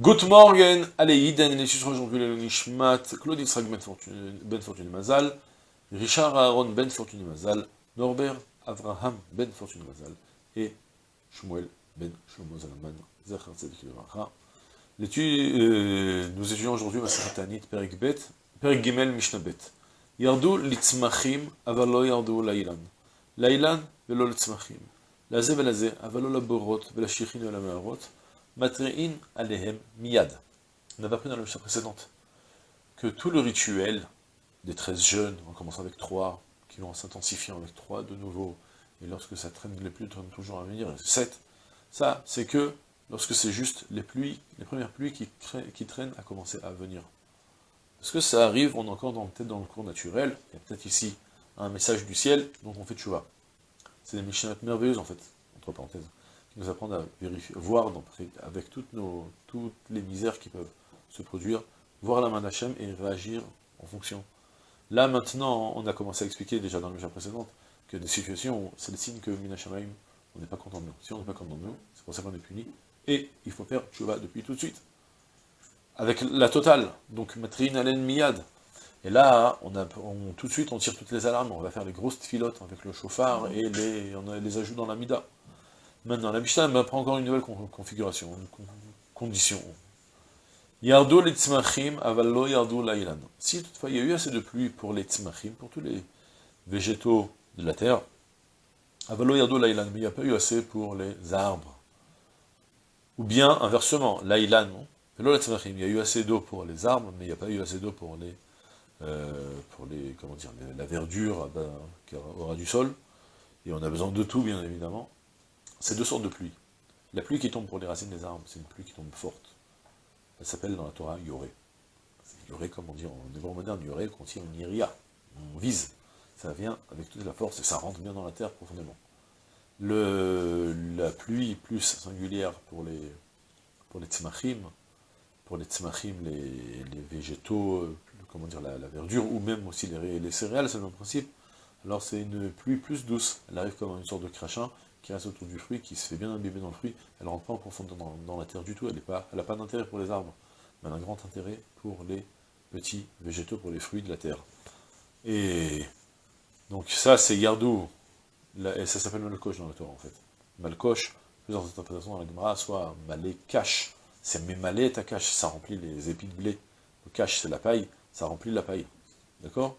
Good morning, allez, Iden, les aujourd'hui le Nishmat, Claude Israq Ben ben Mazal, Richard Aaron Ben Fortuné Mazal, Norbert Avraham Ben Fortuné Mazal, et Shmuel Ben Shlomo Zalaman, Zachar euh, nous étudions aujourd'hui Masahatanit, Perik Bet, Perik Gimel Mishnah Bet. Yardu litzmachim, avalo yardu lailan. Lailan, velo litzmachim. Laze velaze, avalo laborot, velashichin velameharot. Matre'in alehem miyad. On avait appris dans la mission précédente que tout le rituel des 13 jeunes, en commençant avec 3, qui vont s'intensifier avec 3 de nouveau, et lorsque ça traîne les pluies traînent toujours à venir, 7, ça, c'est que lorsque c'est juste les pluies, les premières pluies qui, traînent à commencer à venir. Parce que ça arrive, on est encore peut-être dans le cours naturel, il y a peut-être ici un message du ciel, donc on fait vois. C'est des missions merveilleuses en fait, entre parenthèses nous apprendre à vérifier, voir avec toutes, nos, toutes les misères qui peuvent se produire, voir la main d'Hachem et réagir en fonction. Là, maintenant, on a commencé à expliquer déjà dans la mission précédente que des situations, c'est le signe que Minashamaim, on n'est pas content de nous. Si on n'est pas content de nous, c'est pour ça qu'on est puni. Et il faut faire Tchouva depuis tout de suite. Avec la totale, donc Matrin Alen Miyad. Et là, on a, tout de suite, on tire toutes les alarmes, on va faire les grosses filottes avec le chauffard et on les ajoute dans la Mida. Maintenant, la Mishnah m'apprend encore une nouvelle configuration, une condition. Yardo les tzmachim, avallo yardo lailan. Si toutefois il y a eu assez de pluie pour les tzmachim, pour tous les végétaux de la terre, avallo yardo lailan, mais il n'y a pas eu assez pour les arbres. Ou bien, inversement, lailan, il y a eu assez d'eau pour les arbres, mais il n'y a pas eu assez d'eau pour les, euh, comment dire, la verdure qui aura du sol, et on a besoin de tout, bien évidemment. C'est deux sortes de pluie. La pluie qui tombe pour les racines des arbres, c'est une pluie qui tombe forte. Elle s'appelle dans la Torah Yoré. Yoré, comme on en hébreu moderne, Yoré contient une iria. On vise. Ça vient avec toute la force et ça rentre bien dans la terre profondément. La pluie plus singulière pour les, pour les pour les tzmachim, les, végétaux, euh, comment dire, la, verdure, ou même aussi les, les céréales, c'est le même principe. Alors c'est une pluie plus douce. Elle arrive comme une sorte de crachin, qui reste autour du fruit, qui se fait bien imbiber dans le fruit, elle ne rentre pas en profondeur dans, la terre du tout, elle n'a pas, d'intérêt pour les arbres, mais elle a un grand intérêt pour les petits végétaux, pour les fruits de la terre. Et donc ça c'est Yardou, et ça s'appelle Malkosh dans le Torah en fait. Malkosh, plusieurs interprétations dans la Gemara, soit Malé cache, c'est Mémalé ta cache, ça remplit les épis de blé. Le cache c'est la paille, ça remplit la paille. D'accord?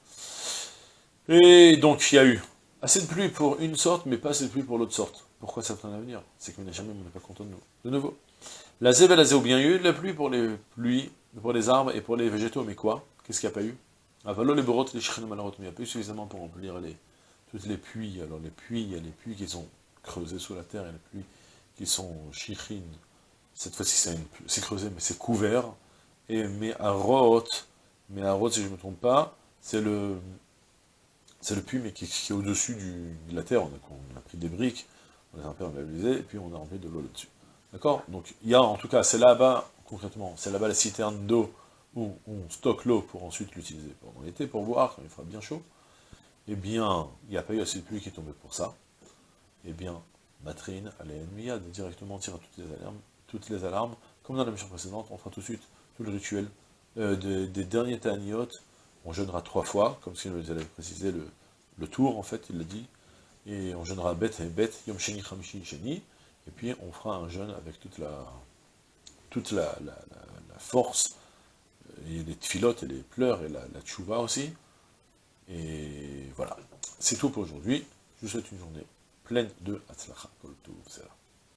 Et donc il y a eu Assez de pluie pour une sorte, mais pas assez de pluie pour l'autre sorte. Pourquoi ça à venir C'est que jamais on n'est pas content de nous. De nouveau. La et la bien, il y a eu de la pluie pour les pluies, pour les arbres et pour les végétaux, mais quoi? Qu'est-ce qu'il n'y a pas eu? Avalo les borotes, les malheureusement, mais il n'y a pas eu suffisamment pour remplir toutes les puits. Alors les puits, il y a les puits qui sont creusés sous la terre, et les puits qui sont chichines. Cette fois-ci, c'est creusé, mais c'est couvert. Et mais à Roth, mais à Roth, si je ne me trompe pas, c'est le, c'est le puits, mais qui, est au-dessus de la terre. On a, pris des briques, on les a imperméabilisées, et puis on a rempli de l'eau là-dessus. D'accord? Donc, il y a, en tout cas, c'est là-bas, concrètement, c'est là-bas la citerne d'eau où on stocke l'eau pour ensuite l'utiliser pendant l'été, pour boire, quand il fera bien chaud. Eh bien, il n'y a pas eu assez de pluie qui est tombée pour ça. Eh bien, Matrine, allez, a directement tire toutes les alarmes, toutes les alarmes, comme dans la mission précédente, on fera tout de suite tout le rituel euh, des, derniers taniotes, on jeûnera trois fois, comme si nous avait précisé le, tour, en fait, il l'a dit, et on jeûnera bête et bête, yom sheni chamishi sheni, et puis on fera un jeûne avec toute la, toute la, force, et les tfilotes et les pleurs, et la, la tchouva aussi, et voilà, c'est tout pour aujourd'hui, je vous souhaite une journée pleine de Hatzlacha,